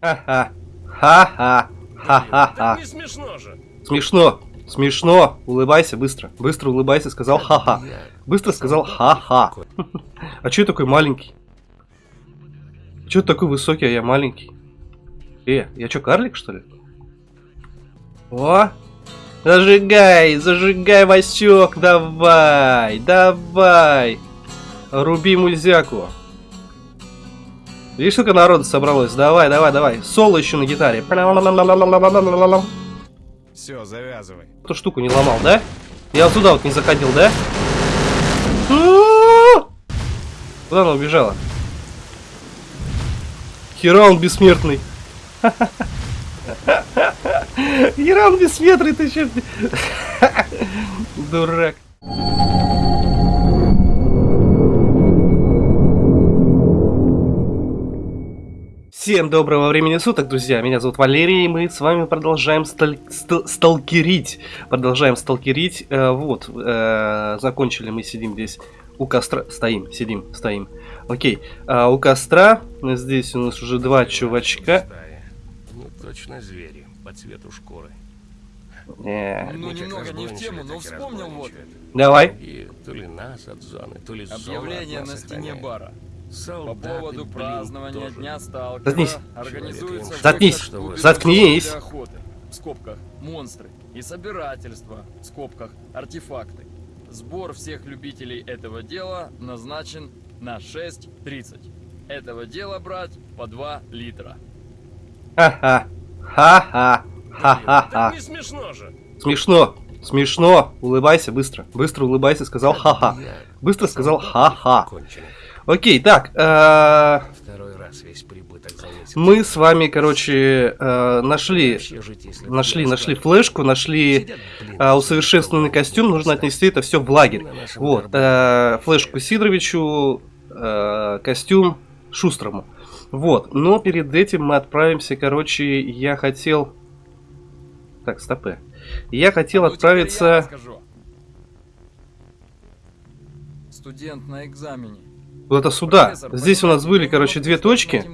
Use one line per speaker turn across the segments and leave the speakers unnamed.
Ха-ха. Ха-ха. Ха-ха-ха.
Так не смешно же.
Смешно. Смешно. Улыбайся быстро. Быстро улыбайся. Сказал ха-ха. Быстро сказал ха-ха. А я такой маленький? Ты такой высокий, а я маленький? Э, я чё, карлик, что ли? О! Зажигай, зажигай, Васек, давай, давай. Руби мульзяку. Видишь, сколько народу собралось? Давай, давай, давай. Соло еще на гитаре.
Все, завязывай.
Эту штуку не ломал, да? Я вот сюда вот не заходил, да? Куда она убежала? Хера он бессмертный. Хера он бессмертный, ты че? Дурак. Всем доброго времени суток, друзья. Меня зовут Валерий, и мы с вами продолжаем сталь... стал... сталкерить. Продолжаем сталкерить. Э, вот, э, закончили мы, сидим здесь у костра. Стоим, сидим, стоим. Окей, а, у костра. Здесь у нас уже два чувачка.
Ну, точно звери, по цвету шкуры.
Э,
Ну, немного не в тему, но вспомнил вот.
давай.
И то ли нас от зоны, то ли зона
Объявление
от нас
на стене
охраняет.
Бара. По
Солдаты,
поводу
блин,
празднования
тоже.
Дня Сталкера
Заткнись.
организуется
Заткнись. Заткнись.
охоты, в скобках монстры и собирательство в скобках артефакты. Сбор всех любителей этого дела назначен на 6.30. Этого дела брать по 2 литра.
Ха-ха. Ха-ха. Ха-ха-ха.
Не смешно же.
Смешно. Смешно. Улыбайся быстро. Быстро улыбайся, сказал ха-ха. Быстро сказал ха-ха. Окей, так. э,
Второй раз весь прибыток завесил.
Мы с вами, короче, э, нашли, нашли, нашли флешку, нашли э, усовершенствованный костюм. Нужно отнести это все в лагерь. Вот, э, флешку Сидоровичу, э, костюм Шустрому. Вот, но перед этим мы отправимся, короче, я хотел... Так, стопы. Я хотел
Ну,
отправиться...
Студент на экзамене.
Куда-то сюда.
Профессор,
Здесь у нас были, короче, две точки.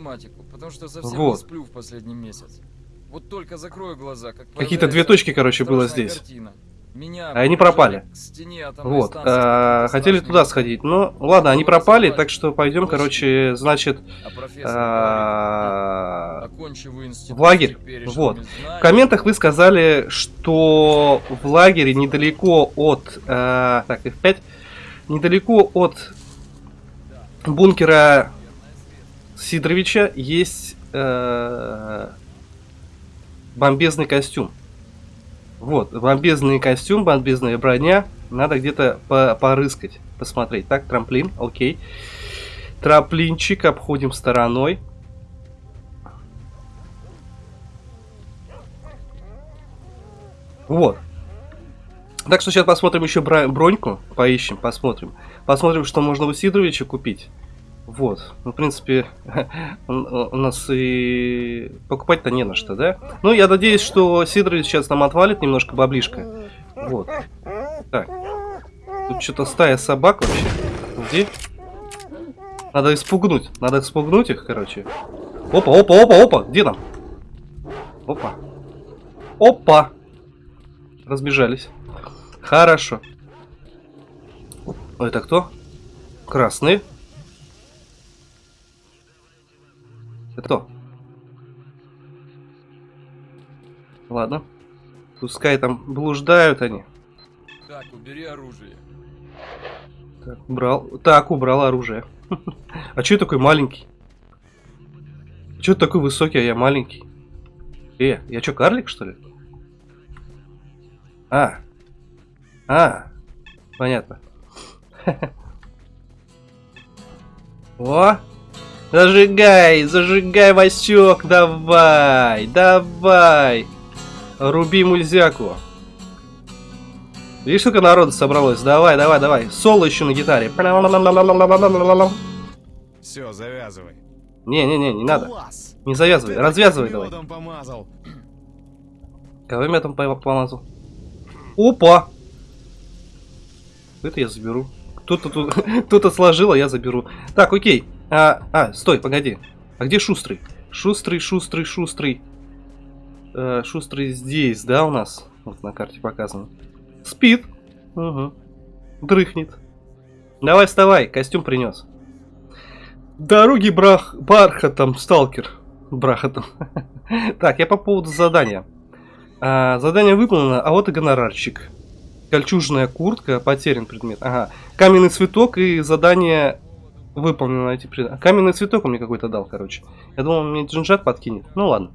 Вот.
сплю в последний месяц. Вот только закрою глаза, как
Какие-то две точки, короче, было здесь.
Меня
А они пропали.
стене атомной
Вот.
станции какие-то
хотели туда сходить. Но ладно, они
Ну,
пропали, так что пойдем, короче, значит,
А
а, в лагерь. Вот. В комментах вы сказали, что в лагере недалеко от... э, так, F5. Недалеко от бункера Сидоровича есть э, бомбезный костюм. Вот, бомбезный костюм, бомбезная броня. Надо где-то по порыскать, посмотреть. Так, трамплин, окей. Трамплинчик обходим стороной. Вот. Так что сейчас посмотрим еще броньку, поищем, посмотрим. Посмотрим, что можно у Сидоровича купить. Вот. Ну, в принципе, у нас и покупать-то не на что, да? Ну, я надеюсь, что Сидорович сейчас нам отвалит немножко баблишка. Вот. Так. Тут что-то стая собак вообще. Где? Надо испугнуть. Надо испугнуть их, короче. Опа, опа, опа, опа. Где там? Опа. Опа. Разбежались. Хорошо. Это кто? Красный. Это кто? Ладно. Пускай там блуждают они.
Так, убери оружие.
Так, убрал. Так, убрал оружие. А я такой маленький? Ты такой высокий, а я маленький? Э, я чё, карлик, что ли? А. А. Понятно. О! Зажигай, зажигай, Васек, давай, давай. Руби мульзяку. Видишь, сколько народу собралось? Давай, давай, давай. Соло еще на гитаре.
Все, завязывай.
Не-не-не, не надо.
Класс!
Не завязывай,
Ты
развязывай давай.
помазал.
Кого я там по- помазал? Опа! Это я заберу. Кто-то тут кто-то сложил, а я заберу. Так, окей. А, а, стой, погоди. А где Шустрый? Шустрый, шустрый, шустрый. Э, шустрый здесь, да, у нас? Вот на карте показано. Спит. Угу. Дрыхнет. Давай, вставай, костюм принес. Дороги брах... бархатом, сталкер. Брахатом. так, я по поводу задания. А, задание выполнено, а вот и гонорарчик. Кольчужная куртка, потерян предмет. Ага. Каменный цветок и задание выполнено эти предметы. Каменный цветок он мне какой-то дал, короче. Я думал, он мне джинжат подкинет. Ну ладно.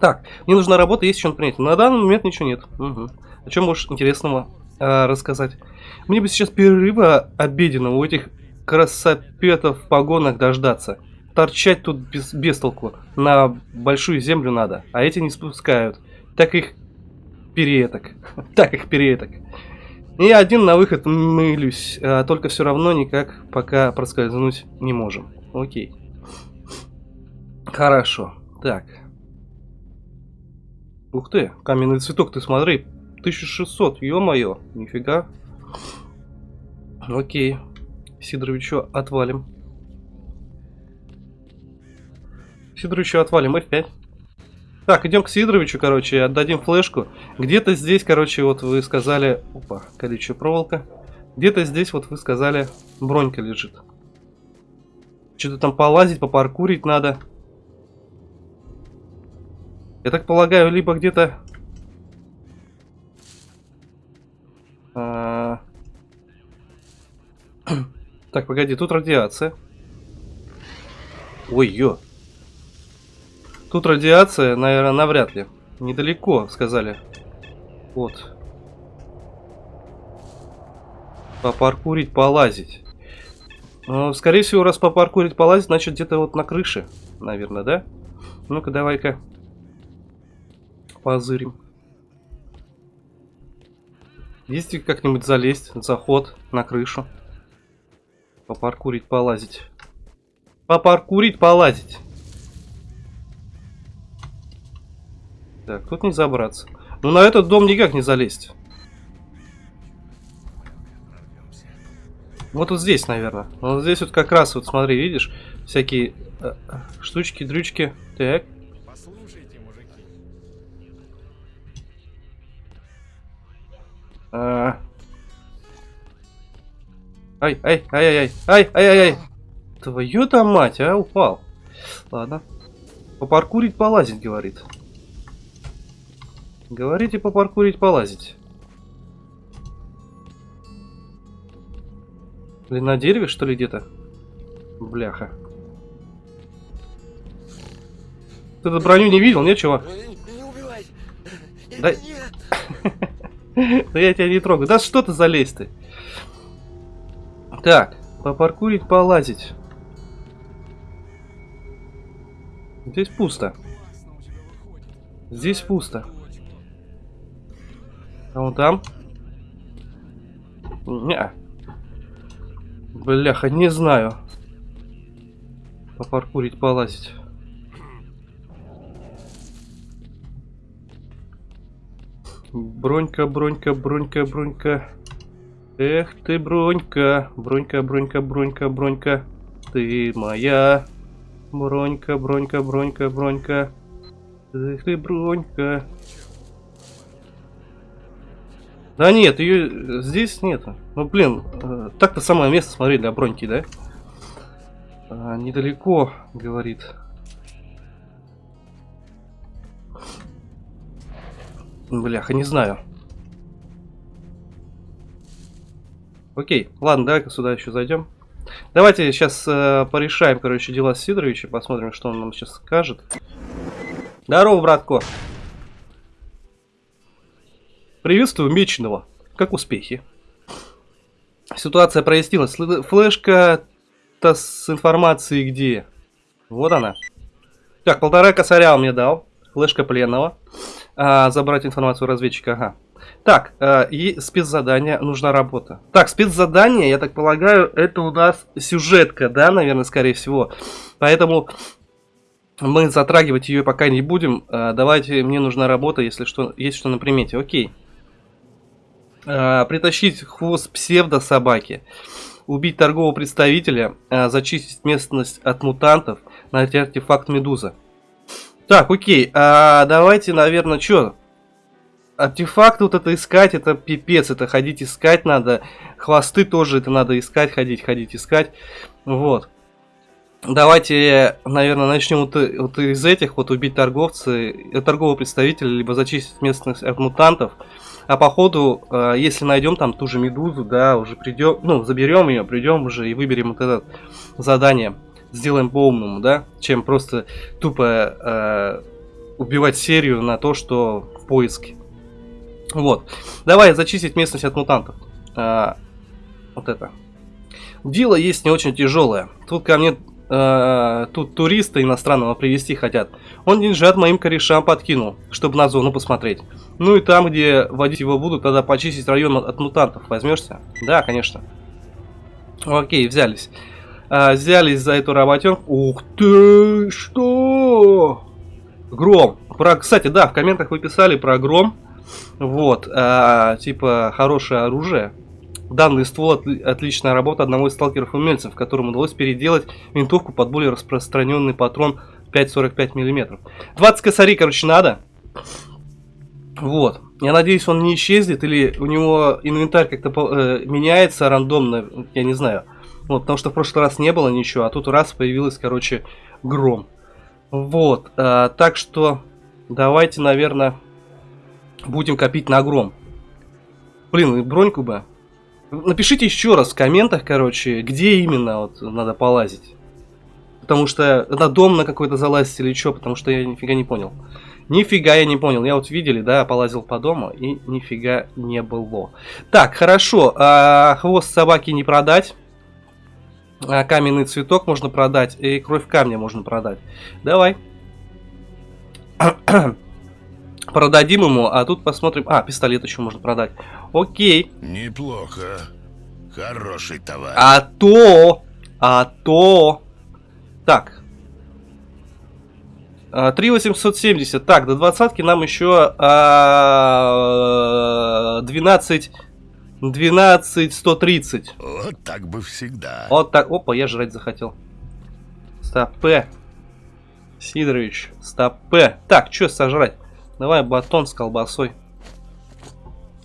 Так, мне нужна работа, есть он принять. На данный момент ничего нет. Угу. О чем можешь интересного э, рассказать? Мне бы сейчас перерыва обеденного у этих красопетов в погонах дождаться. Торчать тут без, без толку. На большую землю надо, а эти не спускают. Так их перееток. так их перееток. И один на выход мылюсь, а только все равно никак пока проскользнуть не можем. Окей. Хорошо. Так. Ух ты, каменный цветок, ты смотри. 1600, ё-моё, нифига. Окей. Сидоровичу отвалим. Сидоровичу отвалим F5. Так, идем к Сидоровичу, короче, отдадим флешку. Где-то здесь, короче, вот вы сказали... Опа, колючая проволока. Где-то здесь, вот вы сказали, бронька лежит. Что-то там полазить, попаркурить надо. Я так полагаю, либо где-то... А... Так, погоди, тут радиация. Ой, ё. Тут радиация, наверное, навряд ли. Недалеко, сказали. Вот. Попаркурить, полазить. Ну, скорее всего, раз попаркурить, полазить, значит где-то вот на крыше, наверное, да? Ну-ка, давай-ка. Позырим. Есть как-нибудь залезть, заход на крышу. Попаркурить, полазить. Попаркурить, полазить. Так, тут не забраться. Но на этот дом никак не залезть. Вот вот здесь, наверное. Вот здесь вот как раз, вот смотри, видишь, всякие э, штучки, дрючки. Так.
Послушайте, мужики.
А... Ай, ай, ай, ай, ай, ай, ай, ай. твою там мать, а, упал. Ладно. Попаркурить, полазить, говорит. Говорите попаркурить, полазить. Блин, на дереве, что ли, где-то? Бляха. Ты эту броню не видел, нет, чего?
Не убивай!
Да... Да я тебя не трогаю. Да что ты залезь ты? Так, попаркурить, полазить. Здесь пусто. Здесь пусто. А вон там? Не. Бляха, не знаю. Попаркурить, полазить. Бронька, бронька, бронька, бронька. Эх ты, бронька, бронька, бронька, бронька, бронька. Ты моя. Бронька, бронька, бронька, бронька. Эх ты, бронька. Да нет, ее здесь нет. Ну блин, э, так-то самое место, смотри, для броньки, да? А, недалеко, говорит. Бляха, не знаю. Окей, ладно, давай-ка сюда еще зайдем. Давайте сейчас э, порешаем, короче, дела с Сидоровичем, посмотрим, что он нам сейчас скажет. Здорово, братко. Приветствую Меченого. Как успехи? Ситуация прояснилась. Флешка-то с информацией где? Вот она. Так, полтора косаря он мне дал. Флешка пленного. А, забрать информацию разведчика, ага. Так, э, и спецзадание, нужна работа. Так, спецзадание, я так полагаю, это у нас сюжетка, да, наверное, скорее всего. Поэтому мы затрагивать ее пока не будем. Э, давайте, мне нужна работа, если что, есть что на примете. Окей. Э, притащить хвост псевдо-собаки. Убить торгового представителя, э, зачистить местность от мутантов, найти артефакт Медуза. Так, окей, а давайте, наверное, что? Артефакты вот это искать, это пипец, это ходить искать надо. Хвосты тоже это надо искать, ходить, ходить, искать. Вот. Давайте, наверное, начнем вот, вот из этих, вот убить торговца, э, торгового представителя, либо зачистить местных от мутантов. А по ходу, э, если найдем там ту же медузу, да, уже придем, ну, заберем ее, придем уже и выберем вот это задание. Сделаем по-умному, да, чем просто тупо э, убивать серию на то, что в поиске. Вот. Давай зачистить местность от мутантов. А, вот это. Дело есть не очень тяжелое. Тут ко мне э, тут туриста иностранного привезти хотят. Он деньжат моим корешам подкинул, чтобы на зону посмотреть. Ну и там, где водить его будут, тогда почистить район от, от мутантов. Возьмешься? Да, конечно. Окей, взялись. А, взялись за эту работенку. Ух ты, что? Гром. Про, кстати, да, в комментах вы писали про гром. Вот, а, типа, хорошее оружие. Данный ствол отли отличная работа одного из сталкеров-умельцев, которому удалось переделать винтовку под более распространенный патрон 5,45 мм. 20 косарей, короче, надо. Вот. Я надеюсь, он не исчезнет, или у него инвентарь как-то э, меняется рандомно, я не знаю. Вот, потому что в прошлый раз не было ничего, а тут раз появилась, короче, гром. Вот, э, так что давайте, наверное, будем копить на гром. Блин, броньку бы. Напишите еще раз в комментах, короче, где именно вот надо полазить. Потому что на дом на какой-то залазить или что, потому что я нифига не понял. Нифига я не понял. Я вот видели, да, полазил по дому и нифига не было. Так, хорошо. А, хвост собаки не продать. А, каменный цветок можно продать. И кровь камня можно продать. Давай. Продадим ему, а тут посмотрим... А, пистолет еще можно продать. Окей.
Неплохо. Хороший товар.
А то... А то... Так. 3870. Так, до двадцатки нам еще а, 12... 12 130.
Вот так бы всегда.
Вот так. Опа, я жрать захотел. Стопе. Сидорович, стопе. Так, что сожрать? Давай батон с колбасой.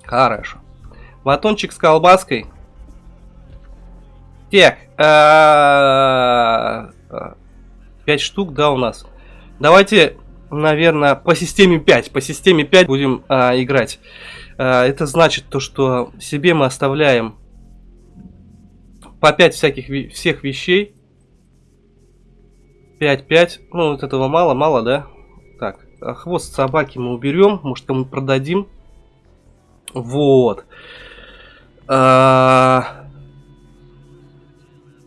Хорошо. Батончик с колбаской. Так. А, пять штук, да, у нас. Давайте, наверное, по системе 5. По системе 5 будем а, играть. А, это значит то, что себе мы оставляем по 5 всяких всех вещей. 5-5. Ну, вот этого мало, мало, да? Так, а хвост собаки мы уберем. Может, кому продадим. Вот. А...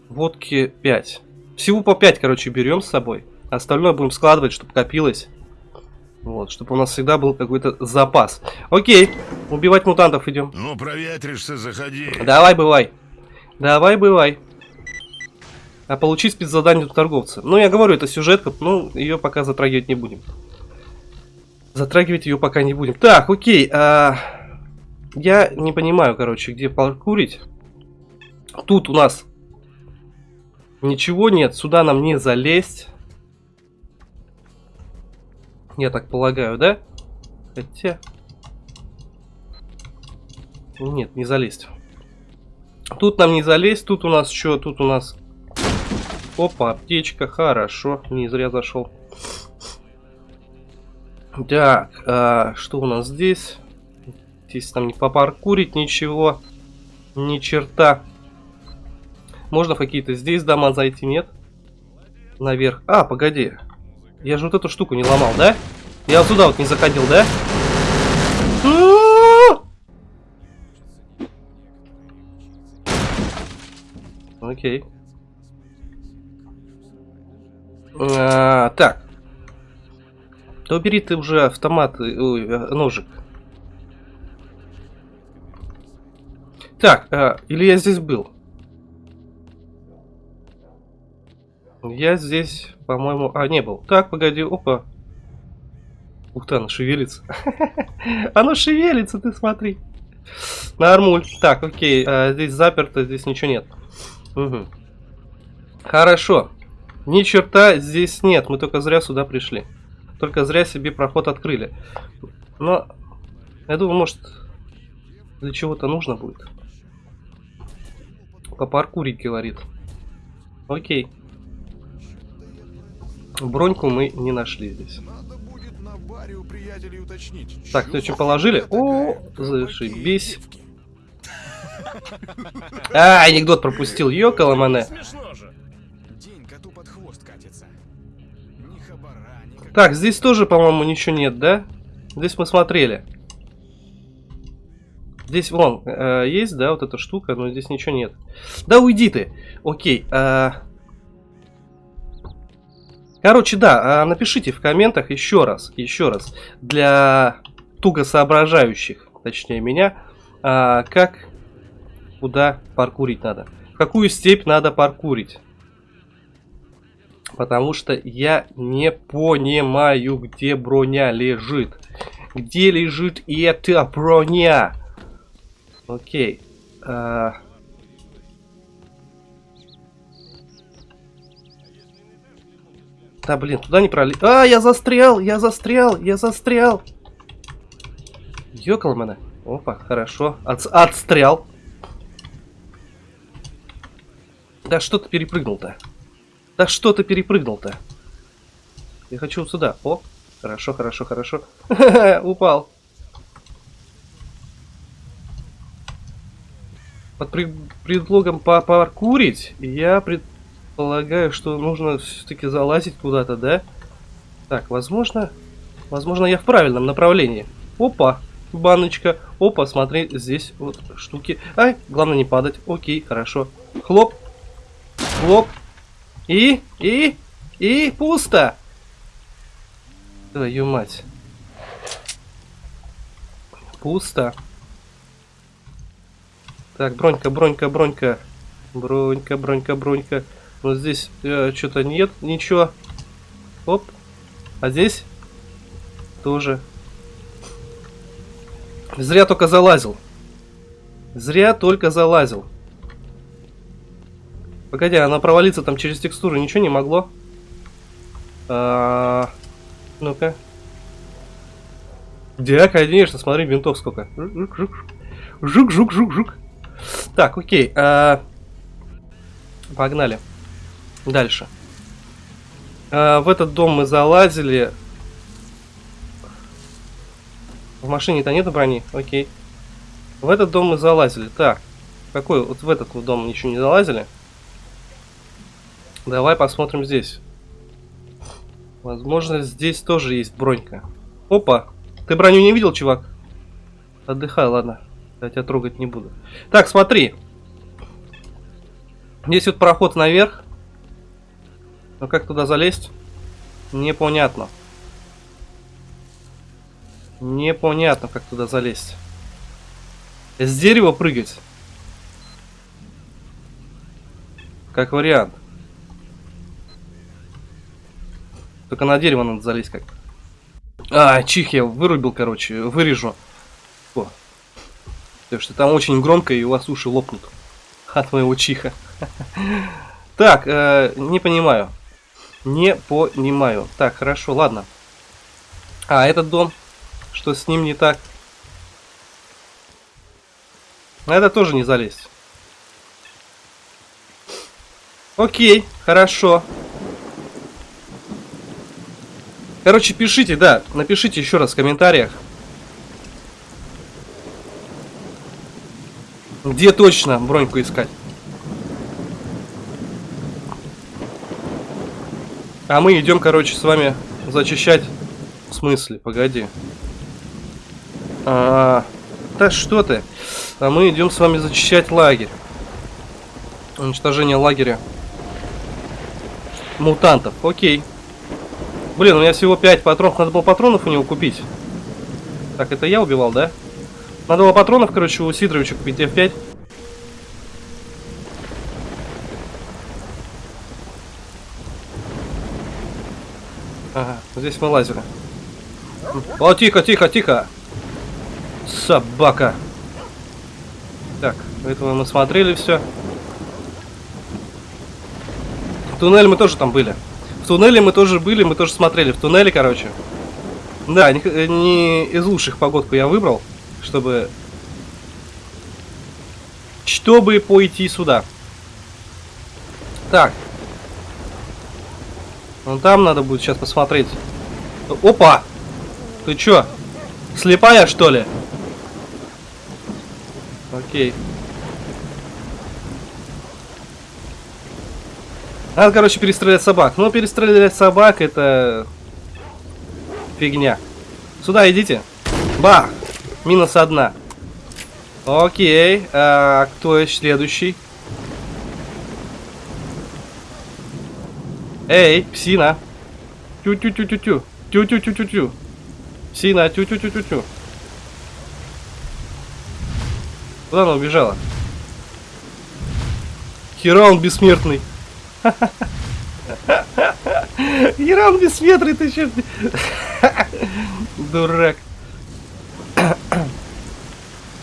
Водки 5. Всего по 5, короче, берем с собой. Остальное будем складывать, чтобы копилось. Вот, чтобы у нас всегда был какой-то запас. Окей, убивать мутантов идем.
Ну, проветришься, заходи.
Давай, бывай. Давай, бывай. А получить спецзадание у торговца. Ну, я говорю, это сюжетка, ну, ее пока затрагивать не будем. Затрагивать ее пока не будем. Так, окей. А... Я не понимаю, короче, где паркурить. Тут у нас ничего нет. Сюда нам не залезть. Я так полагаю, да? Хотя... Нет, не залезть. Тут нам не залезть. Тут у нас что? Тут у нас... Опа, аптечка. Хорошо. Не зря зашел. Так, а, что у нас здесь? Здесь там не попаркурить ничего. Ни черта. Можно какие-то здесь дома зайти, нет? Наверх. А, погоди. Я же вот эту штуку не ломал, да? Я вот сюда вот не заходил, да? Окей. А, так. Да убери ты уже автомат, ой, э, ножик. Так, а, или я здесь был? Я здесь, по-моему... А, не был. Так, погоди, опа. Ух ты, оно шевелится. оно шевелится, ты смотри. Нормуль. Так, окей, а, здесь заперто, здесь ничего нет. Хорошо. Ни черта здесь нет, мы только зря сюда пришли. Только зря себе проход открыли. Но, я думаю, может, для чего-то нужно будет. Попаркурить, говорит. Окей. Броньку мы не нашли здесь. Так, ты что, положили? О, зашибись. А, анекдот пропустил. Ёкала мане. Так, здесь тоже, по-моему, ничего нет, да? Здесь мы смотрели. Здесь, вон, э, есть, да, вот эта штука, но здесь ничего нет. Да уйди ты! Окей. э. Короче, да, э, напишите в комментах еще раз, еще раз, для туго соображающих, точнее меня, э, как, куда паркурить надо. В какую степь надо паркурить. Потому что я не понимаю, где броня лежит. Где лежит эта броня? Окей. а, Да, блин, туда не пролез. А, я застрял, я застрял, я застрял. Ёкал меня. Опа, хорошо. От, отстрял. Да что ты перепрыгнул-то? Да что ты перепрыгнул-то? Я хочу сюда. О, хорошо, хорошо, хорошо. Упал. Под предлогом попаркурить, я предполагаю, что нужно все-таки залазить куда-то, да? Так, возможно... Возможно, я в правильном направлении. Опа, баночка. Опа, смотри, здесь вот штуки. Ай, главное не падать. Окей, хорошо. Хлоп. Хлоп. И, и, и пусто. Твою мать. Пусто. Так, бронька, бронька, бронька. Бронька, бронька, бронька. Вот здесь э, что-то нет, ничего. Оп. А здесь тоже. Зря только залазил. Зря только залазил. Погоди, она провалиться там через текстуру ничего не могло? А, Ну-ка. Да, конечно, смотри, винтов сколько. Жук-жук. Жук-жук-жук-жук. Так, окей. а, Погнали. Дальше. А, В этот дом мы залазили. В машине-то нет брони? Окей. В этот дом мы залазили. Так. Какой? Вот в этот дом ничего не залазили. Давай посмотрим здесь. Возможно, здесь тоже есть бронька. Опа! Ты броню не видел, чувак? Отдыхай, ладно. Я тебя трогать не буду. Так, смотри. Здесь вот проход наверх. Но как туда залезть? Непонятно. Непонятно, как туда залезть. С дерева прыгать. Как вариант. Только на дерево надо залезть как. А, чих я вырубил, короче, вырежу. О. Потому что там очень громко и у вас уши лопнут. От моего чиха. Так, э, не понимаю. Не понимаю. Так, хорошо, ладно. А, этот дом. Что с ним не так? На это тоже не залезть. Окей, хорошо. Короче, пишите, да, напишите еще раз в комментариях. Где точно броньку искать? А мы идем, короче, с вами зачищать. В смысле? Погоди. А, да что ты? А мы идем с вами зачищать лагерь. Уничтожение лагеря. Мутантов. Окей. Блин, у меня всего 5 патронов. Надо было патронов у него купить. Так, это я убивал, да? Надо было патронов, короче, у Сидоровича купить F5. Ага, здесь мы лазили. О, тихо, тихо, тихо. Собака. Так, этого мы смотрели все. В туннеле мы тоже там были. В туннеле мы тоже были, мы тоже смотрели. В туннеле, короче. Да, не, х- не из лучших погодку я выбрал, чтобы... Чтобы пойти сюда. Так. Вон там надо будет сейчас посмотреть. Опа! Ты чё? Слепая, что ли? Окей. Надо, короче, перестрелять собак. Ну, перестрелять собак это... Фигня. Сюда идите. Бах! Минус одна. Окей. А, кто следующий? Эй, псина. Тю-тю-тю-тю-тю. Тю-тю-тю-тю-тю. Псина, тю-тю-тю-тю-тю. Куда она убежала? Хера он бессмертный. Хера он бессмертный, ты чё? Дурак.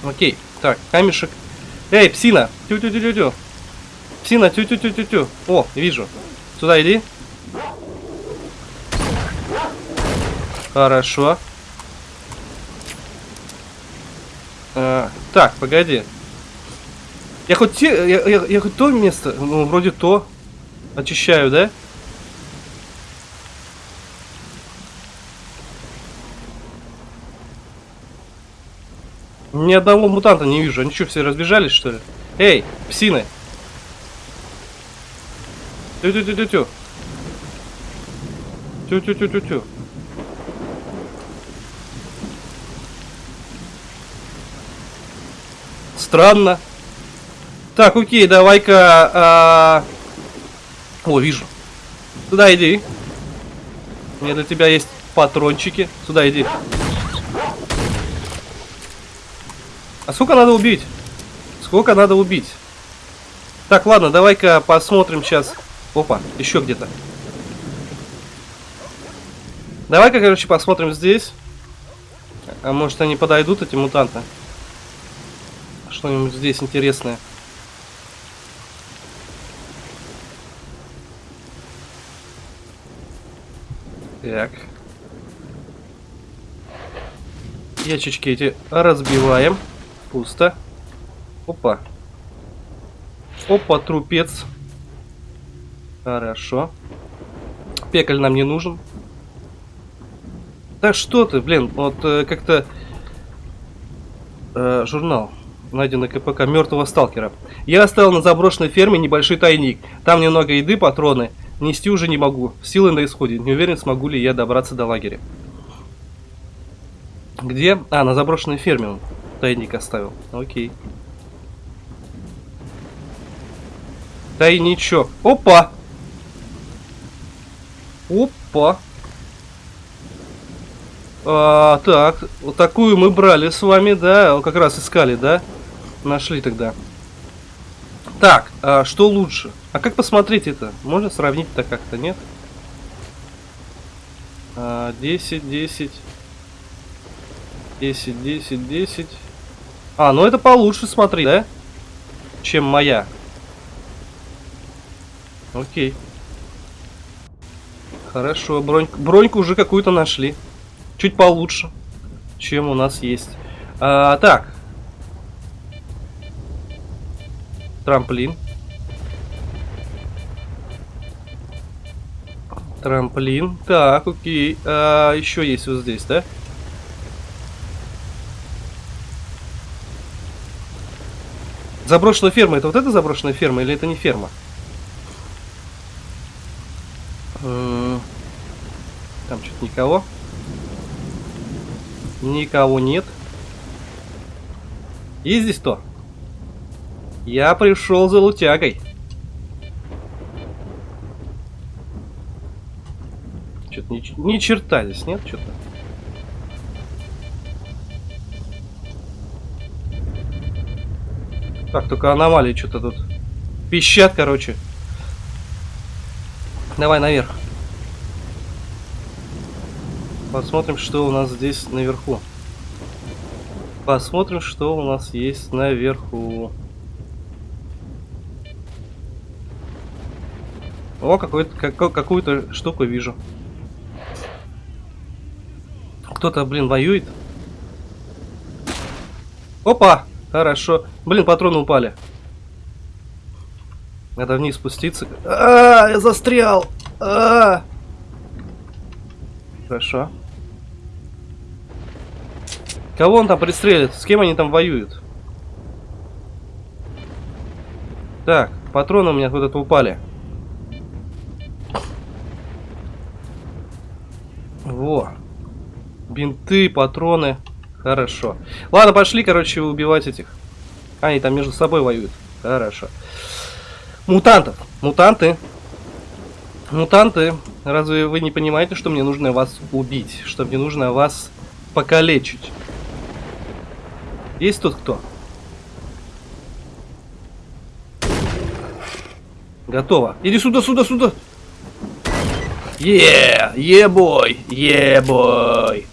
Окей, так, камешек. Эй, псина! Тю-тю-тю-тю-тю. Псина, тю-тю-тю-тю-тю. О, вижу. Сюда иди. Хорошо. А, так, погоди. Я хоть те, я, я, я хоть то место, ну, вроде то очищаю, да? Ни одного мутанта не вижу. Они что, все разбежались, что ли? Эй, псины! Тю-тю-тю-тю-тю. Тю-тю-тю-тю-тю. Странно. Так, окей, давай-ка... а, О, вижу. Сюда иди. У меня для тебя есть патрончики. Сюда иди. А сколько надо убить? Сколько надо убить? Так, ладно, давай-ка посмотрим сейчас. Опа, еще где-то. Давай-ка, короче, посмотрим здесь. А может они подойдут, эти мутанты? Что-нибудь здесь интересное. Так. Ящички эти разбиваем. Пусто. Опа. Опа, трупец. Хорошо. Пекаль нам не нужен. Да что ты, блин, вот э, как-то... Э, журнал, найденный КПК мертвого сталкера. Я оставил на заброшенной ферме небольшой тайник. Там немного еды, патроны. Нести уже не могу. Силы на исходе. Не уверен, смогу ли я добраться до лагеря. Где? А, на заброшенной ферме он тайник оставил. Окей. Тайничок. Опа! Опа! А, так, вот такую мы брали с вами, да? Как раз искали, да? Нашли тогда. Так, а что лучше? А как посмотреть это? Можно сравнить-то как-то, нет? А, 10, 10. 10, 10, 10. А, ну это получше смотри, да? Чем моя. Окей. Хорошо, броньку, броньку уже какую-то нашли. Чуть получше, чем у нас есть. А, так. Трамплин. Трамплин. Так, окей. А, еще есть вот здесь, да? Заброшенная ферма. Это вот эта заброшенная ферма или это не ферма? Там что-то никого. Никого нет. Есть здесь кто? Я пришел за лутягой. Что-то ч- ни черта здесь нет, что-то. Так, только аномалии что-то тут пищат, короче. Давай наверх. Посмотрим, что у нас здесь наверху. Посмотрим, что у нас есть наверху. О, какую-то штуку вижу. Кто-то, блин, воюет. Опа! Хорошо. Блин, патроны упали. Надо вниз спуститься. А, я застрял. А. Хорошо. Кого он там пристрелит? С кем они там воюют? Так, патроны у меня куда-то упали. Бинты, патроны. Хорошо. Ладно, пошли, короче, убивать этих. Они там между собой воюют. Хорошо. Мутантов. Мутанты. Мутанты. Разве вы не понимаете, что мне нужно вас убить? Что мне нужно вас покалечить? Есть тут кто? Готово. Иди сюда, сюда, сюда. Е, ебой, ебой.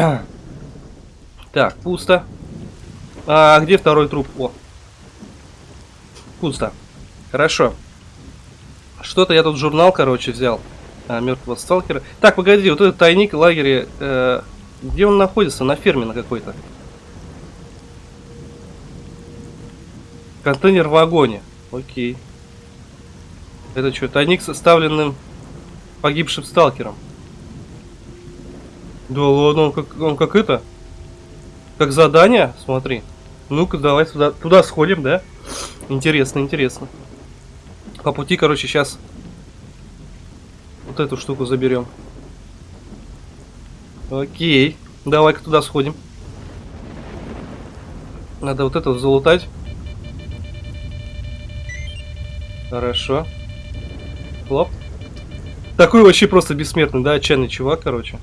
Так, пусто. А где второй труп? О. Пусто. Хорошо. Что-то я тут журнал, короче, взял. А, мертвого сталкера. Так, погоди, вот этот тайник в лагере. Э, где он находится? На ферме на какой-то. Контейнер в вагоне. Окей. Это что, тайник составленным погибшим сталкером? Да ладно, он как, он как это? Как задание? Смотри. Ну-ка, давай туда, туда сходим, да? Интересно, интересно. По пути, короче, сейчас вот эту штуку заберем. Окей. Давай-ка туда сходим. Надо вот это залутать. Хорошо. Хлоп. Такой вообще просто бессмертный, да, отчаянный чувак, короче.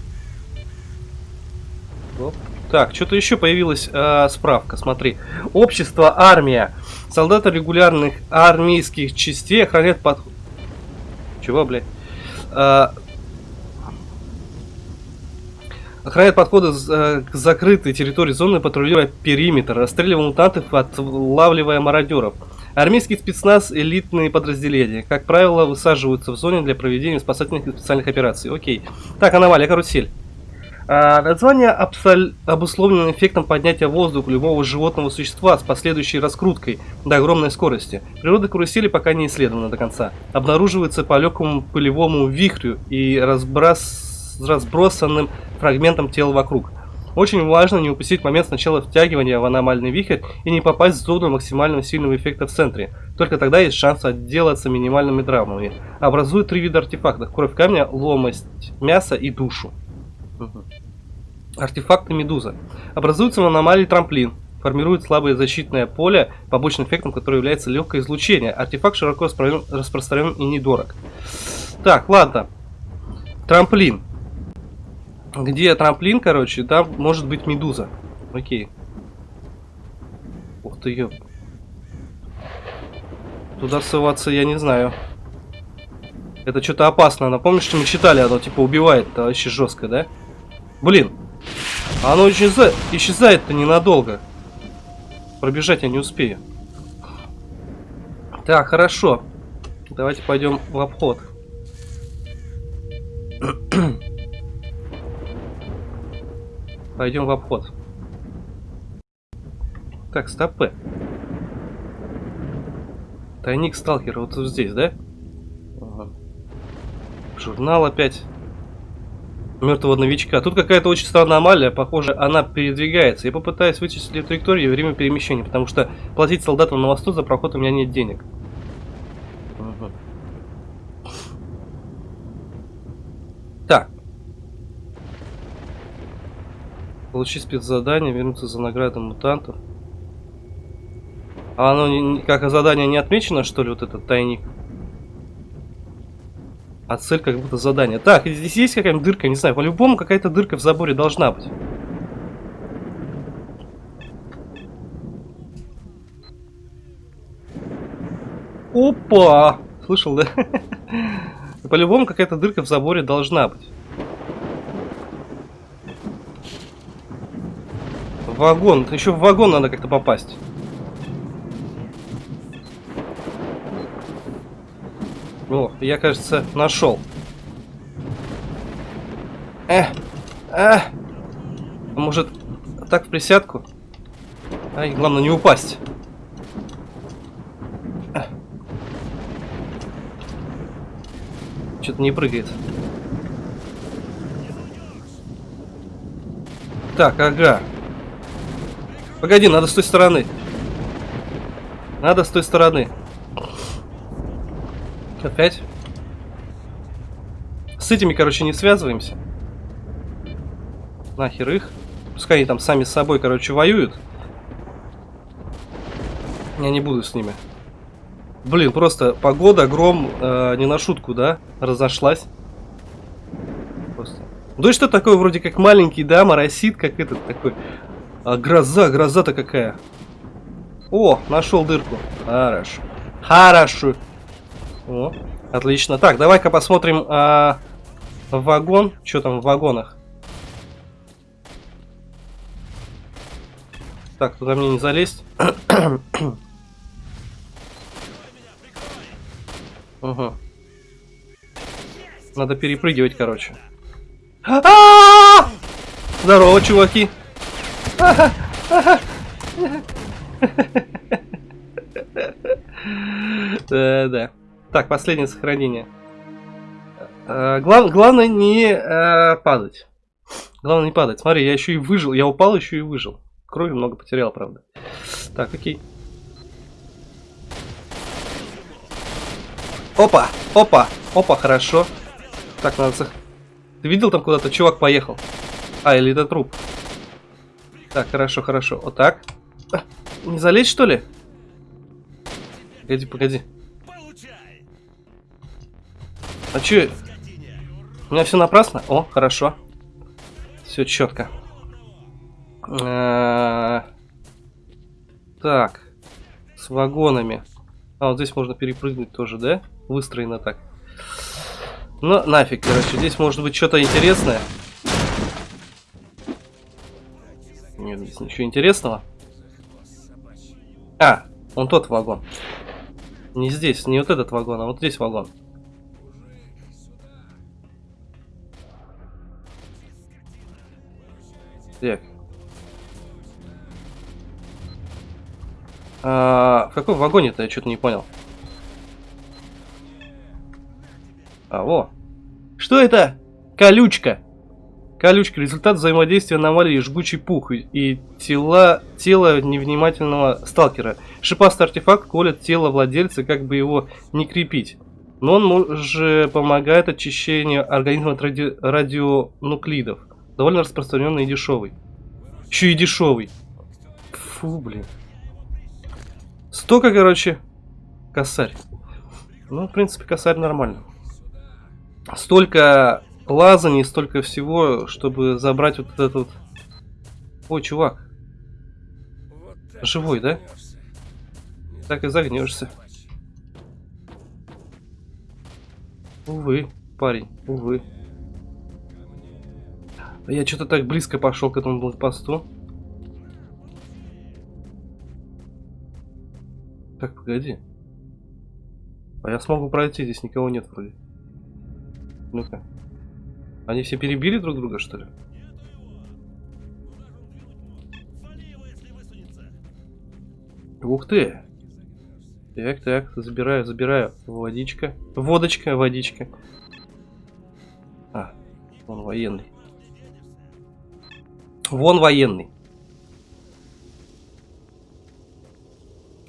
Так, что-то еще появилась э, справка, смотри. Общество, армия. Солдаты регулярных армейских частей охраняют под... Чего, блядь? Э, охраняет подходы э, к закрытой территории зоны, патрулируя периметр, расстреливая мутантов, отлавливая мародеров. Армейский спецназ – элитные подразделения. Как правило, высаживаются в зоне для проведения спасательных и специальных операций. Окей. Так, аномалия, карусель. А, название абсол... обусловлено эффектом поднятия воздуха любого животного существа с последующей раскруткой до огромной скорости. Природа карусели пока не исследована до конца. Обнаруживается по легкому пылевому вихрю и разброс... разбросанным фрагментам тела вокруг. Очень важно не упустить момент сначала втягивания в аномальный вихрь и не попасть в зону максимального сильного эффекта в центре. Только тогда есть шанс отделаться минимальными травмами. Образуют три вида артефактов. Кровь камня, ломость мяса и душу. Угу. Артефакты Медуза. Образуется в аномалии трамплин. Формирует слабое защитное поле, побочным эффектом которого является легкое излучение. Артефакт широко распространен и недорог. Так, ладно. Трамплин. Где трамплин, короче, там может быть медуза. Окей. Ух ты, ёп. Туда ссываться я не знаю. Это что-то опасно. Напомнишь, что мы читали, оно типа убивает -то вообще жестко, да? Блин. Оно исчезает, исчезает-то ненадолго. Пробежать я не успею. Так, хорошо. Давайте пойдем в обход. Пойдем в обход. Так, стопы. Тайник сталкера вот здесь, да? Журнал опять. Мертвого новичка. Тут какая-то очень странная аномалия. Похоже, она передвигается. Я попытаюсь вычислить траекторию и время перемещения, потому что платить солдатам на мосту за проход у меня нет денег. Так. Получить спецзадание, вернуться за наградой мутантов. А оно как задание не отмечено, что ли, вот этот тайник? А цель как будто задание. Так, здесь есть какая-нибудь дырка, не знаю. По-любому какая-то дырка в заборе должна быть. Опа! Слышал, да? По-любому какая-то дырка в заборе должна быть. Вагон. Еще в вагон надо как-то попасть. О, я, кажется, нашел. Э, А! А Может, так в присядку? Ай, главное не упасть. Что-то не прыгает. Так, ага. Погоди, надо с той стороны. Надо с той стороны. Опять? С этими, короче, не связываемся. Нахер их. Пускай они там сами с собой, короче, воюют. Я не буду с ними. Блин, просто погода, гром, э, не на шутку, да? Разошлась. Просто. Что такое, вроде как маленький, да, моросит, как этот такой. А гроза, гроза-то какая. О, нашел дырку. Хорошо. Хорошо. О, отлично. Так, давай-ка посмотрим а, вагон. Что там в вагонах? Так, туда мне не залезть. Угу. Надо перепрыгивать, короче. Здорово, чуваки. Да-да. Так, последнее сохранение. А, глав- главное не а, падать. Главное не падать. Смотри, я еще и выжил. Я упал, еще и выжил. Крови много потерял, правда. Так, окей. Опа, опа, опа, хорошо. Так, надо... сох- Ты видел там куда-то чувак поехал? А, или это труп? Так, хорошо, хорошо. Вот так. Не залезть, что ли? Погоди, погоди. А чё? У меня все напрасно? О, хорошо. Все четко. Так. С вагонами. А, вот здесь можно перепрыгнуть тоже, да? Выстроено так. Ну, нафиг, короче. Здесь может быть что-то интересное. Нет, здесь ничего интересного. А, он тот вагон. Не здесь, не вот этот вагон, а вот здесь вагон. Так. А, в каком вагоне-то я что-то не понял. А, во. Что это? Колючка. Колючка. Результат взаимодействия аномалии жгучий пух и- тела, тело невнимательного сталкера. Шипастый артефакт колет тело владельца, как бы его не крепить. Но он же помогает очищению организма от ради- радионуклидов. Довольно распространенный и дешевый. Еще и дешевый. Фу, блин. Столько, короче, косарь. Ну, в принципе, косарь нормально. Столько лазаний, столько всего, чтобы забрать вот этот вот... Ой, чувак, Живой, да? так и загнешься. Увы, парень, увы. Я что-то так близко пошел к этому блокпосту. Так, погоди. А я смогу пройти, здесь никого нет вроде. Ну-ка. Они все перебили друг друга, что ли? Ух ты! Так, так, забираю, забираю. Водичка. Водочка, водичка. А, он военный. Вон военный.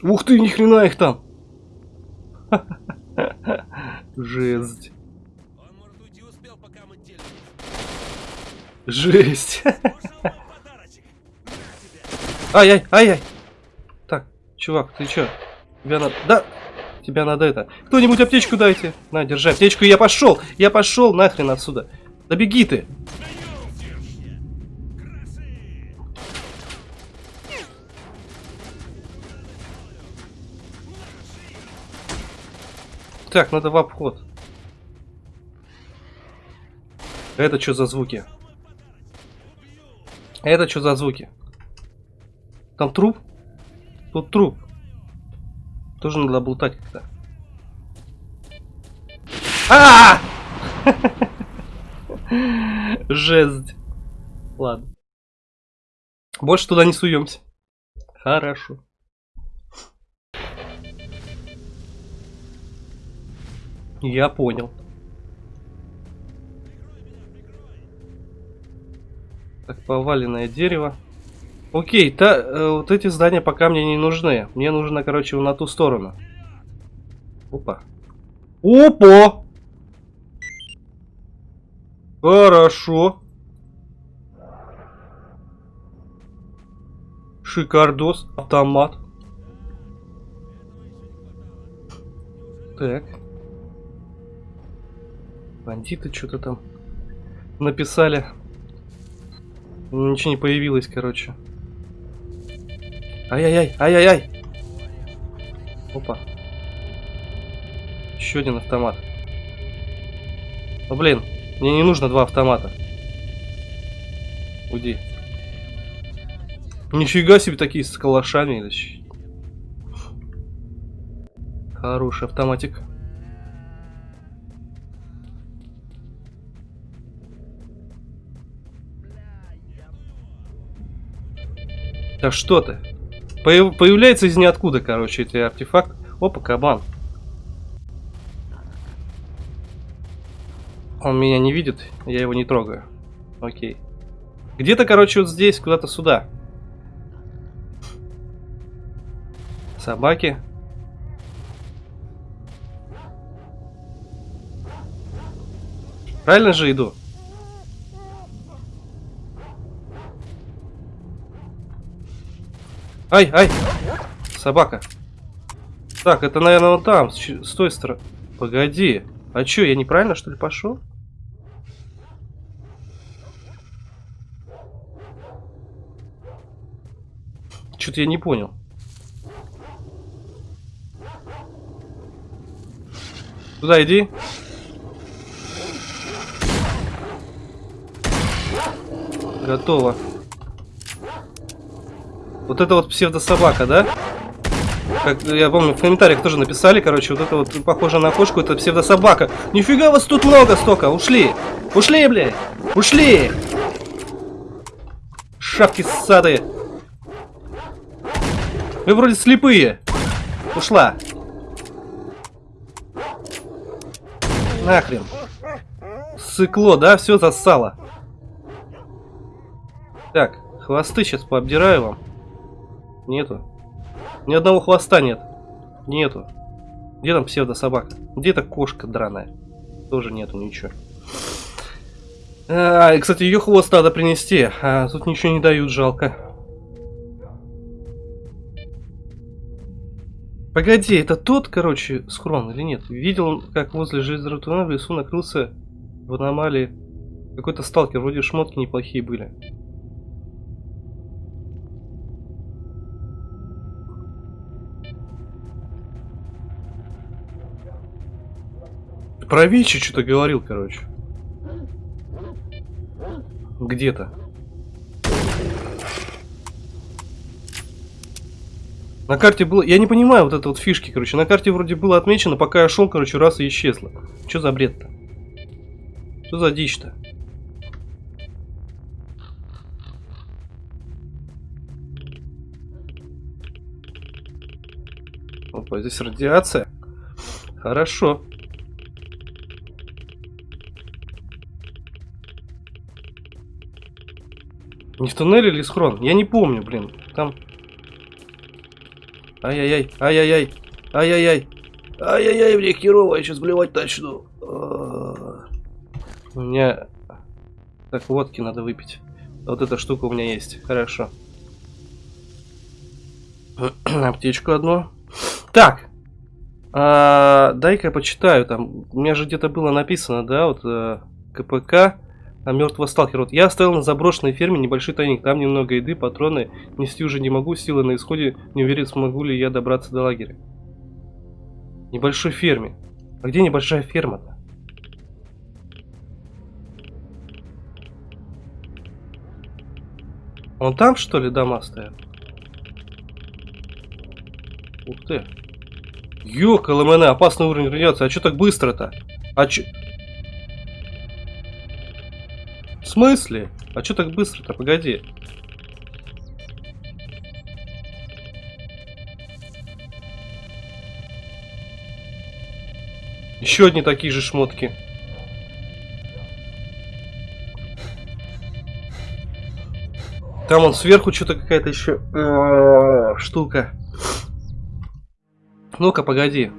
Ух ты, ни хрена их там. Жесть. Жесть. Ай-яй, ай-яй. Так, чувак, ты чё? Тебя надо... Да! Тебя надо это... Кто-нибудь аптечку дайте. На, держи аптечку, я пошел! Я пошел нахрен отсюда. Да беги ты! Так, надо в обход. Это что за звуки? Это что за звуки? Там труп? Тут труп. Тоже надо облутать как-то. А! Жесть. Ладно. Больше туда не суемся. Хорошо. Я понял. Так, поваленное дерево. Окей, та, э, вот эти здания пока мне не нужны. Мне нужно, короче, на ту сторону. Опа. Опа! Хорошо. Шикардос. Автомат. Так. Бандиты что-то там написали. Ничего не появилось, короче. Ай-яй-яй, ай-яй-яй. Опа. Еще один автомат. Ну блин, мне не нужно два автомата. Уйди. Нифига себе такие с калашами Хороший автоматик. Да что ты? Появ- появляется из ниоткуда, короче, эти артефакт. Опа, кабан. Он меня не видит, я его не трогаю. Окей. Где-то, короче, вот здесь, куда-то сюда. Собаки. Правильно же иду? Ай, ай! Собака. Так, это, наверное, вон там, с, той стороны. Погоди. А чё, я неправильно, что ли, пошел? Что-то я не понял. Туда иди. Готово. Вот это вот псевдособака, да? Как, я помню, в комментариях тоже написали, короче, вот это вот похоже на кошку, это псевдособака. Нифига вас тут много столько, ушли! Ушли, блядь! Ушли! Шапки ссадые! Вы вроде слепые! Ушла! Нахрен! Сыкло, да? Все засало. Так, хвосты сейчас пообдираю вам. Нету. Ни одного хвоста нет. Нету. Где там псевдособака? Где эта кошка драная? Тоже нету ничего. А, и, кстати, ее хвост надо принести. А тут ничего не дают, жалко. Погоди, это тот, короче, схрон или нет? Видел, как возле железного в лесу накрылся в аномалии какой-то сталкер. Вроде шмотки неплохие были. Про Вичи что-то говорил, короче. Где-то. На карте было... Я не понимаю вот это вот фишки, короче. На карте вроде было отмечено, пока я шел, короче, раз и исчезло. Что за бред-то? Что за дичь-то? Опа, здесь радиация. Хорошо. Не в туннеле или схрон? Я не помню, блин. Там... Ай-яй-яй, ай-яй-яй, ай-яй-яй. Ай-яй-яй, мне херово, я сейчас блевать начну. А. У меня... Так, водки надо выпить. Вот эта штука у меня есть. Хорошо. Аптечку одну. Так. А, Дай-ка почитаю. Там, у меня же где-то было написано, да, вот э, КПК. А мертвого сталкера. Вот я оставил на заброшенной ферме небольшой тайник. Там немного еды, патроны. Нести уже не могу, силы на исходе. Не уверен, смогу ли я добраться до лагеря. Небольшой ферме. А где небольшая ферма-то? Вон там, что ли, дома стоят? Ух ты. Ёкала меня, опасный уровень радиации. А чё так быстро-то? А чё... смысле? А что так быстро-то? Погоди. Еще одни такие же шмотки. Там он сверху что-то какая-то еще э, штука. Ну-ка, погоди.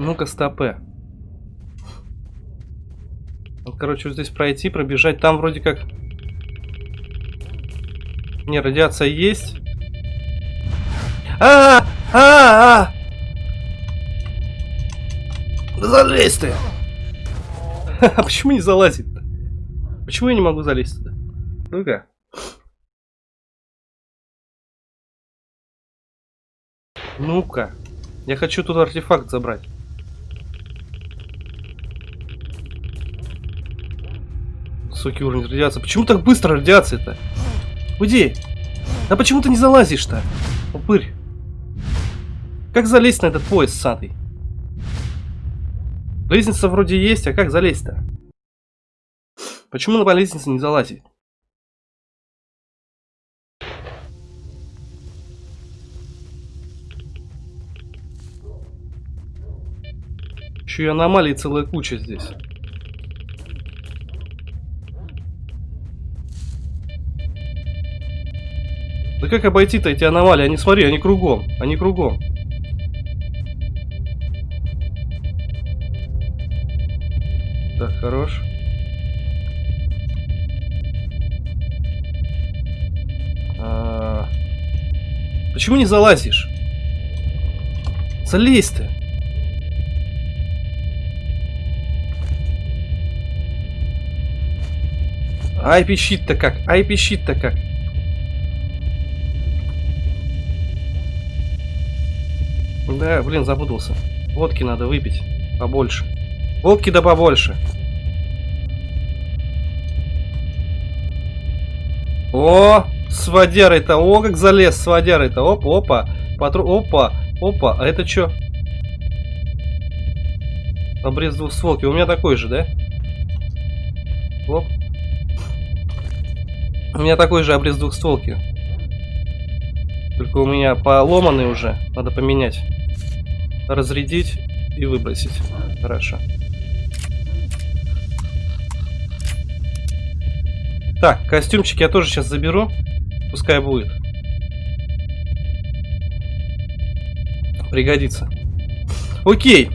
Ну-ка, стопе. Вот, короче, вот здесь пройти, пробежать. Там вроде как... Не, радиация есть. А, -а, -а, -а! Да залезь ты! А почему не залазит-то? Почему я не могу залезть туда? Ну-ка. Ну-ка. Я хочу тут артефакт забрать. Высокий уровень радиации. Почему так быстро радиация-то? Уйди! А почему ты не залазишь-то? Упырь. Как залезть на этот поезд сатый? Лестница вроде есть, а как залезть-то? Почему на лестнице не залазить? Еще и аномалий целая куча здесь. Да как обойти-то эти аномалии? Они, смотри, они кругом. Они кругом. Так, хорош. А... Почему не залазишь? Залезь ты. Ай, пищит-то как? Ай, пищит-то как? Да, блин, запутался. Водки надо выпить побольше. Водки да побольше. О, с водярой-то, о, как залез с водярой-то. Оп, опа, патру, опа, опа. А это что? Обрез двухстволки. У меня такой же, да? Оп. У меня такой же обрез двухстволки. Только у меня поломанный уже. Надо поменять. Разрядить и выбросить. Хорошо. Так, костюмчик я тоже сейчас заберу. Пускай будет. Пригодится. Окей.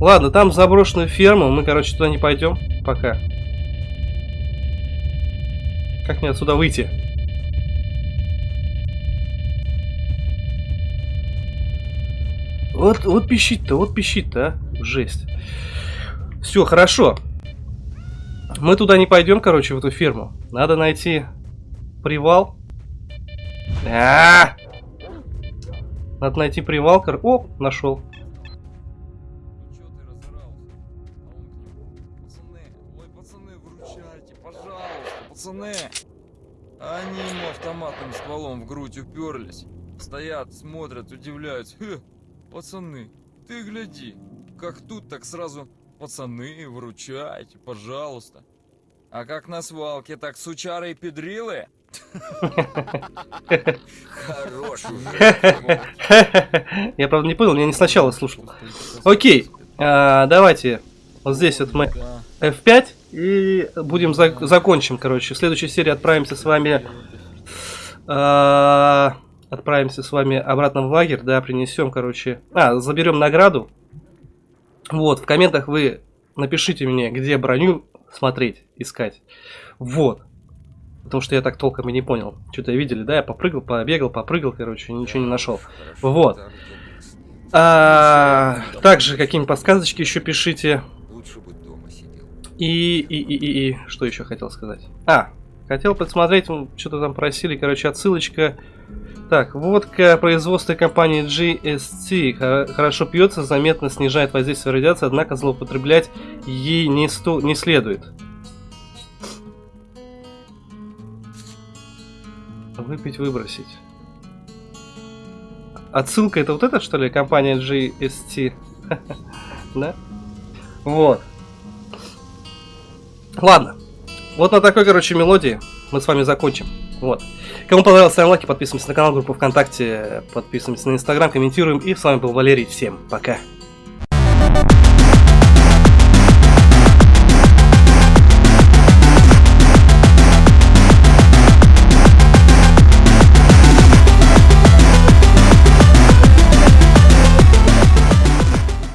Ладно, там заброшенную ферму. Мы, короче, туда не пойдем. Пока. Как мне отсюда выйти? Вот, вот пищит-то, вот пищит-то, а. Жесть. Все, хорошо. Мы туда не пойдем, короче, в эту ферму. Надо найти привал. А -а -а! Надо найти привал. Кор... О, нашел.
Пацаны, они ему автоматным стволом в грудь уперлись. Стоят, смотрят, удивляются. Пацаны, ты гляди, как тут, так сразу пацаны, выручайте, пожалуйста. А как на свалке, так сучары и педрилы? Хорош уже.
Я, правда, не понял, я не сначала слушал. Окей, а, давайте вот здесь вот мы
Да.
F5 и будем зак- закончим, короче. В следующей серии отправимся с вами... отправимся с вами обратно в лагерь, да, принесем, короче... А, заберем награду. Вот, в комментах вы напишите мне, где броню смотреть, искать. Вот. Потому что я так толком и не понял. Что-то видели, да? Я попрыгал, побегал, попрыгал, короче, ничего не нашел. Вот. А, также какие-нибудь подсказочки еще пишите. И, и, и, и, и, что еще хотел сказать? А, хотел посмотреть, что-то там просили, короче, отсылочка. Так, водка производства компании хо- хорошо пьется, заметно снижает воздействие радиации, однако злоупотреблять ей не, сто, не следует. Выпить, выбросить. Отсылка это вот это, что ли, компания GST? Да? Вот. Ладно. Вот на такой, короче, мелодии мы с вами закончим. Вот. Кому понравилось, ставим лайки, подписываемся на канал, группу ВКонтакте, подписываемся на Инстаграм, комментируем. И с вами был Валерий. Всем пока.